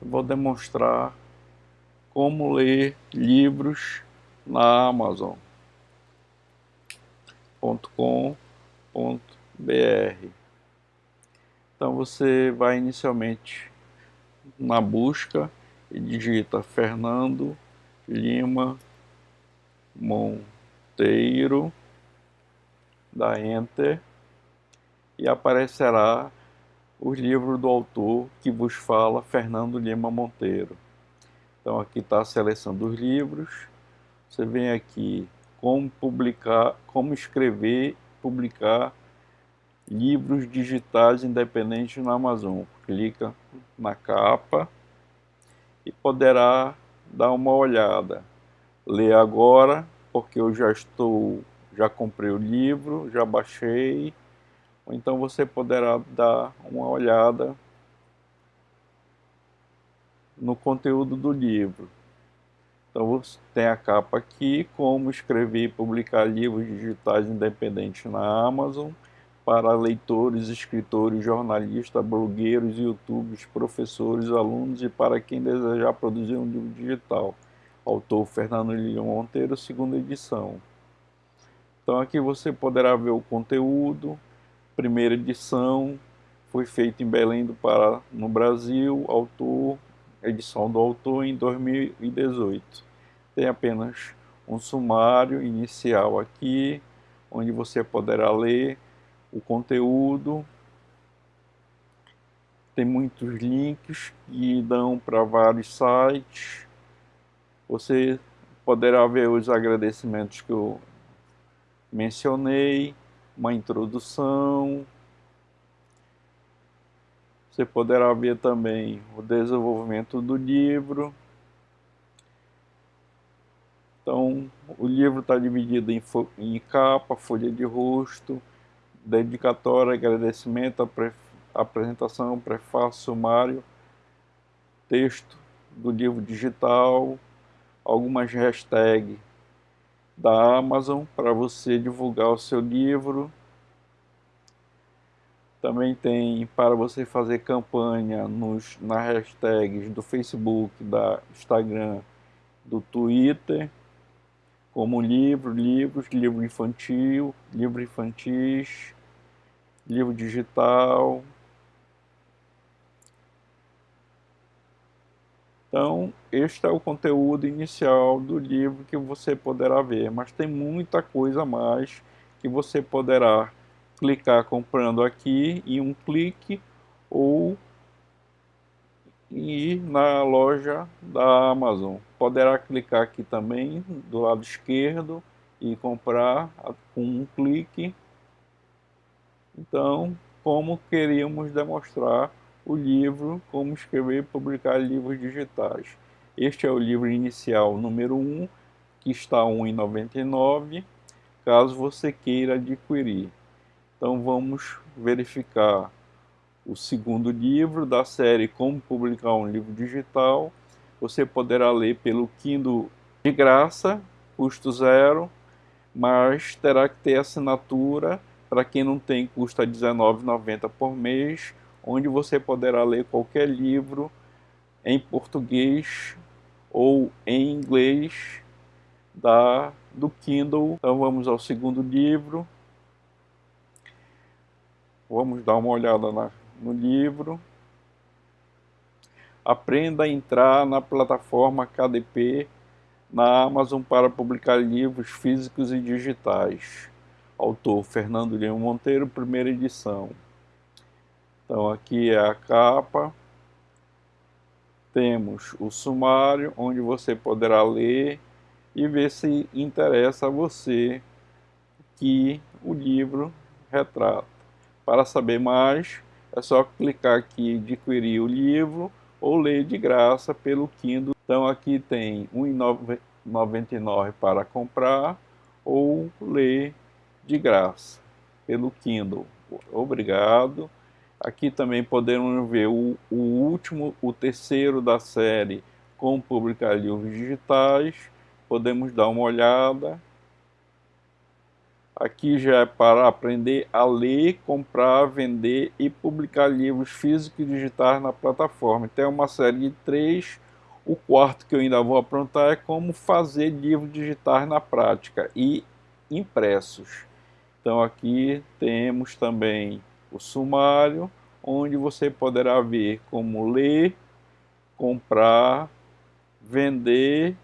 vou demonstrar como ler livros na Amazon.com.br. Então você vai inicialmente na busca e digita Fernando Lima Monteiro, dá Enter e aparecerá o livro do autor que vos fala, Fernando Lima Monteiro. Então aqui está a seleção dos livros. Você vem aqui como publicar, como escrever, publicar livros digitais independentes na Amazon. Clica na capa e poderá dar uma olhada. Ler agora, porque eu já estou, já comprei o livro, já baixei ou então você poderá dar uma olhada no conteúdo do livro. Então você tem a capa aqui, como escrever e publicar livros digitais independentes na Amazon, para leitores, escritores, jornalistas, blogueiros, youtubers, professores, alunos e para quem desejar produzir um livro digital. Autor Fernando Lilian Monteiro, segunda edição. Então aqui você poderá ver o conteúdo, primeira edição foi feita em Belém do Pará, no Brasil, autor, edição do autor em 2018. Tem apenas um sumário inicial aqui, onde você poderá ler o conteúdo. Tem muitos links que dão para vários sites. Você poderá ver os agradecimentos que eu mencionei uma introdução. Você poderá ver também o desenvolvimento do livro. Então, o livro está dividido em, em, capa, folha de rosto, dedicatória, agradecimento, apresentação, prefácio, sumário, texto do livro digital, algumas hashtags da Amazon para você divulgar o seu livro. Também tem para você fazer campanha nos, nas hashtags do Facebook, da Instagram, do Twitter, como livro, livros, livro infantil, livro infantis, livro digital, Então, este é o conteúdo inicial do livro que você poderá ver, mas tem muita coisa mais que você poderá clicar comprando aqui em um clique ou ir na loja da Amazon. Poderá clicar aqui também do lado esquerdo e comprar com um clique. Então, como queríamos demonstrar o livro Como Escrever e Publicar Livros Digitais. Este é o livro inicial número 1, que está R$ 1,99, caso você queira adquirir. Então vamos verificar o segundo livro da série Como Publicar um Livro Digital. Você poderá ler pelo Kindle de graça, custo zero, mas terá que ter assinatura para quem não tem custa R$19,90 por mês onde você poderá ler qualquer livro em português ou em inglês da, do Kindle. Então vamos ao segundo livro. Vamos dar uma olhada na, no livro. Aprenda a entrar na plataforma KDP na Amazon para publicar livros físicos e digitais. Autor Fernando Lima Monteiro, primeira edição. Então aqui é a capa, temos o sumário, onde você poderá ler e ver se interessa a você que o livro retrata. Para saber mais, é só clicar aqui em adquirir o livro ou ler de graça pelo Kindle. Então aqui tem R$ 1,99 para comprar ou ler de graça pelo Kindle. Obrigado. Aqui também podemos ver o, o último, o terceiro da série com publicar livros digitais. Podemos dar uma olhada. Aqui já é para aprender a ler, comprar, vender e publicar livros físicos e digitais na plataforma. Tem uma série de três. O quarto que eu ainda vou aprontar é como fazer livros digitais na prática e impressos. Então aqui temos também o sumário, onde você poderá ver como ler, comprar, vender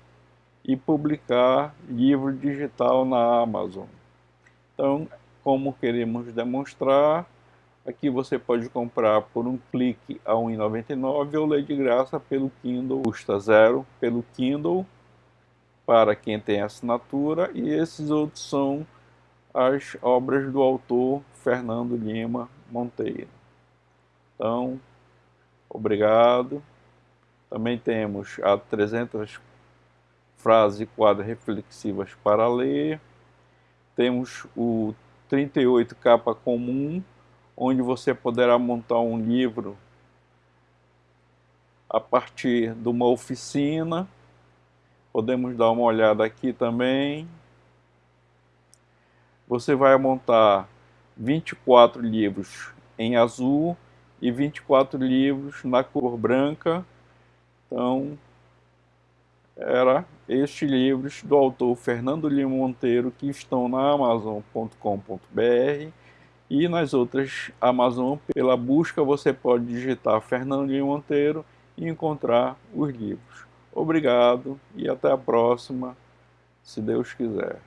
e publicar livro digital na Amazon. Então, como queremos demonstrar, aqui você pode comprar por um clique a R$ 1,99 ou ler de graça pelo Kindle, custa zero pelo Kindle, para quem tem assinatura, e esses outros são as obras do autor Fernando Lima Monteiro. Então, obrigado. Também temos a 300 frases e reflexivas para ler temos o 38 capa comum, onde você poderá montar um livro a partir de uma oficina. Podemos dar uma olhada aqui também. Você vai montar 24 livros em azul e 24 livros na cor branca. Então, era estes livros do autor Fernando Lima Monteiro que estão na Amazon.com.br e nas outras Amazon. Pela busca você pode digitar Fernando Lima Monteiro e encontrar os livros. Obrigado e até a próxima, se Deus quiser.